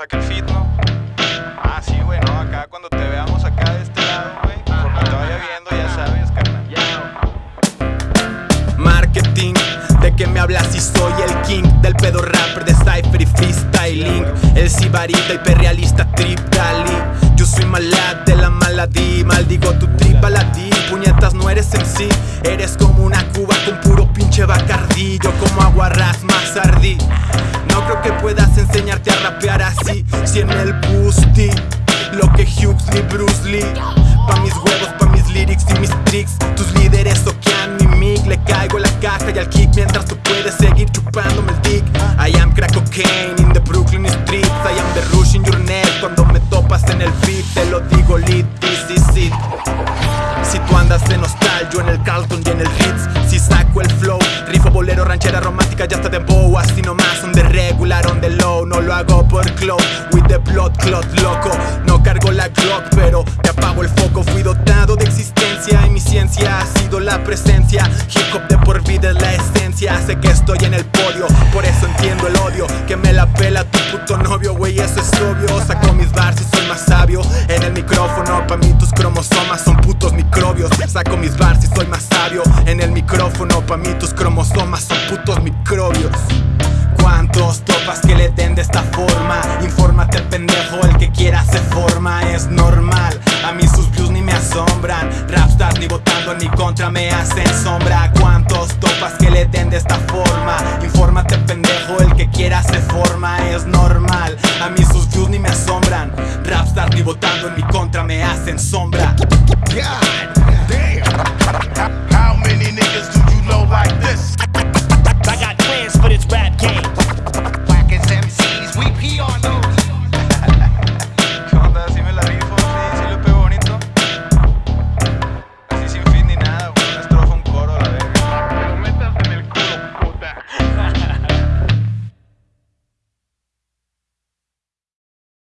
saque el fit, ¿no? Ah, sí, güey, no, acá cuando te veamos acá de este lado, güey, como te vaya viendo, ya sabes, carnal. Marketing, ¿de qué me hablas si soy el king? Del pedo rapper de cypher y freestyling El sibarita hiperrealista trip dali Yo soy malad de la maladí Maldigo tu trip baladí Puñetas no eres en sí Eres como una cuba que puedas enseñarte a rapear así. Si en el boosty Lo que Huxley, Bruce Lee. Pa' mis huevos, pa' mis lyrics y mis tricks. Tus líderes soquean mi mic. Le caigo la caja y al kick Mientras tú puedes seguir chupándome el dick. I am crack cocaine in the Brooklyn streets. I am the rush in your neck Cuando me topas en el beat. Te lo digo lit, this is it. Si tú andas de nostalgia en el Carlton y en el Ritz. Si saco el rifo bolero, ranchera romántica ya está de bow Así nomás, on the regular, on the low No lo hago por cloud, with the blood clot loco No cargo la Glock, pero te apago el foco Fui dotado de existencia y mi ciencia ha sido la presencia Hip hop de por vida es la esencia Sé que estoy en el podio, por eso entiendo el odio Que me la pela tu puto novio, güey, eso es obvio Saco mis bars y soy más sabio En el micrófono, pa' mí tus cromosomas son putos microbios Saco mis bars soy más sabio En el micrófono, pa' mí tus cromosomas son putos microbios. ¿Cuántos topas que le den de esta forma? Infórmate pendejo, el que quiera se forma Es normal, a mí sus views ni me asombran. Rapstars ni votando en mi contra me hacen sombra. ¿Cuántos topas que le den de esta forma? Infórmate pendejo, el que quiera se forma Es normal, a mí sus views ni me asombran. Rapstars ni votando en mi contra me hacen sombra